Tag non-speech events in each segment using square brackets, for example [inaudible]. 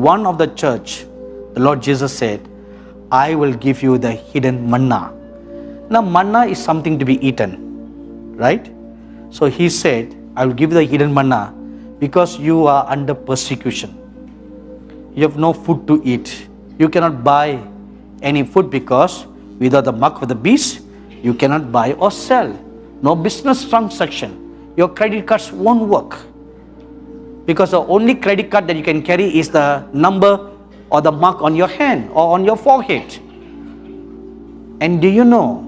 one of the church, the Lord Jesus said, I will give you the hidden manna. Now, manna is something to be eaten, right? So he said, I will give you the hidden manna because you are under persecution. You have no food to eat. You cannot buy any food because without the mark of the beast, you cannot buy or sell. No business transaction. Your credit cards won't work. Because the only credit card that you can carry is the number or the mark on your hand or on your forehead. And do you know,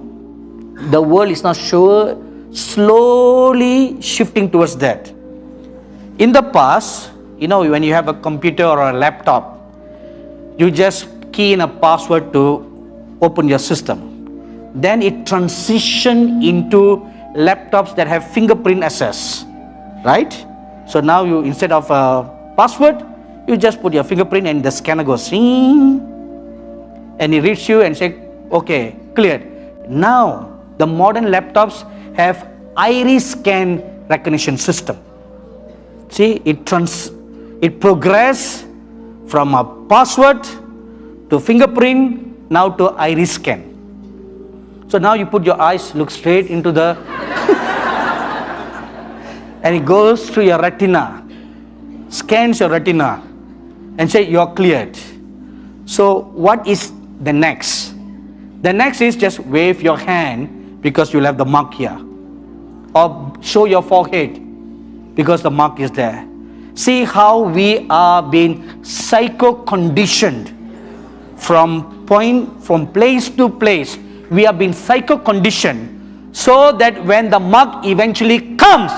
the world is now sure slowly shifting towards that. In the past, you know, when you have a computer or a laptop, you just key in a password to open your system. Then it transitioned into laptops that have fingerprint access, right? So now you, instead of a password, you just put your fingerprint and the scanner goes, Zing, and it reads you and say, okay, cleared. Now, the modern laptops have iris scan recognition system. See, it trans, it progress from a password to fingerprint, now to iris scan. So now you put your eyes, look straight into the, and it goes to your retina, scans your retina, and say you're cleared. So what is the next? The next is just wave your hand because you'll have the mark here. Or show your forehead because the mark is there. See how we are being psycho-conditioned from point, from place to place. We have been psycho-conditioned so that when the mark eventually comes,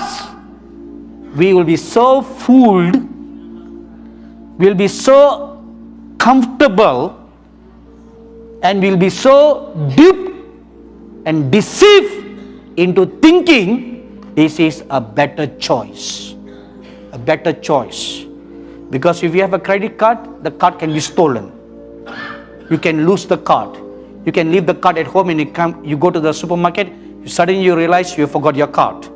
we will be so fooled, we'll be so comfortable, and we'll be so deep and deceived into thinking this is a better choice. A better choice. Because if you have a credit card, the card can be stolen. You can lose the card. You can leave the card at home and you come, you go to the supermarket, suddenly you realize you forgot your card.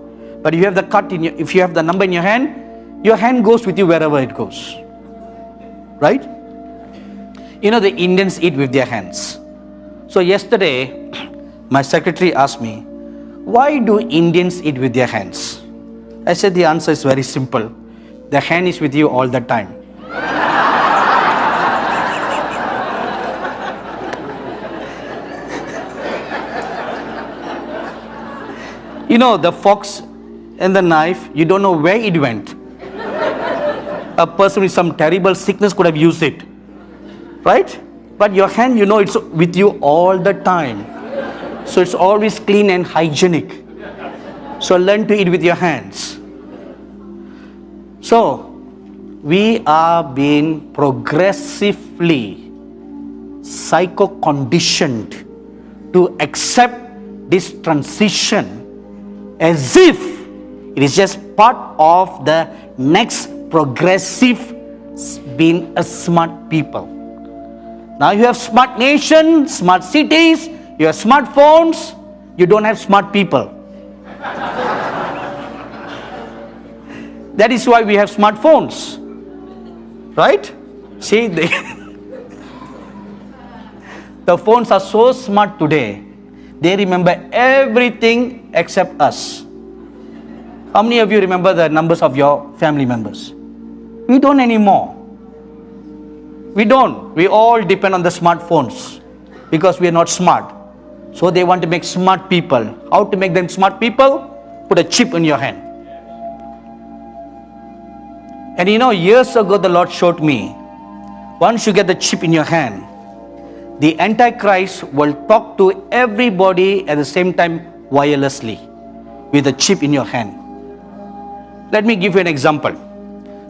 But if you have the cut in your, if you have the number in your hand, your hand goes with you wherever it goes. Right? You know the Indians eat with their hands. So yesterday, [clears throat] my secretary asked me, why do Indians eat with their hands? I said the answer is very simple. The hand is with you all the time. [laughs] you know, the fox and the knife, you don't know where it went. A person with some terrible sickness could have used it. Right? But your hand, you know, it's with you all the time. So it's always clean and hygienic. So learn to eat with your hands. So we are being progressively psycho-conditioned to accept this transition as if it is just part of the next progressive being a smart people. Now you have smart nation, smart cities, you have smartphones, you don't have smart people. [laughs] that is why we have smartphones. Right? See, they [laughs] the phones are so smart today, they remember everything except us. How many of you remember the numbers of your family members? We don't anymore. We don't. We all depend on the smartphones because we are not smart. So they want to make smart people. How to make them smart people? Put a chip in your hand. And you know, years ago the Lord showed me, once you get the chip in your hand, the Antichrist will talk to everybody at the same time wirelessly with a chip in your hand. Let me give you an example.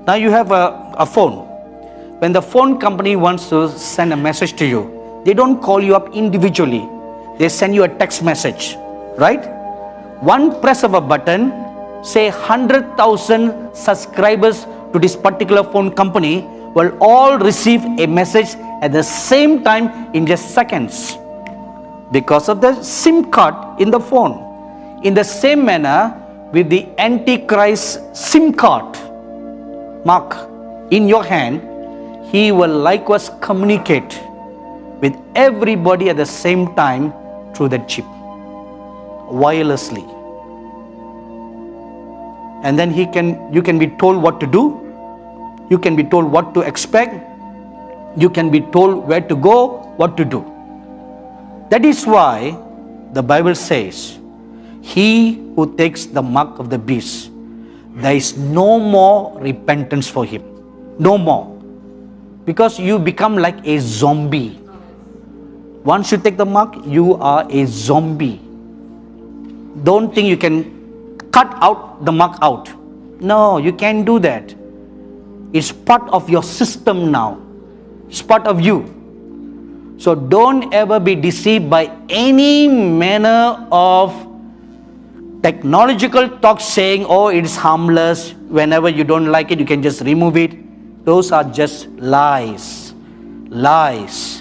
Now you have a, a phone. When the phone company wants to send a message to you, they don't call you up individually. They send you a text message, right? One press of a button, say 100,000 subscribers to this particular phone company will all receive a message at the same time in just seconds because of the SIM card in the phone. In the same manner, with the Antichrist SIM card. Mark in your hand, he will likewise communicate with everybody at the same time through that chip wirelessly. And then he can you can be told what to do you can be told what to expect you can be told where to go what to do. That is why the bible says he who takes the mark of the beast there is no more repentance for him no more because you become like a zombie once you take the mark you are a zombie don't think you can cut out the mark out. No, you can't do that. It's part of your system now, it's part of you. So don't ever be deceived by any manner of technological talk saying, oh, it is harmless. Whenever you don't like it, you can just remove it. Those are just lies. Lies.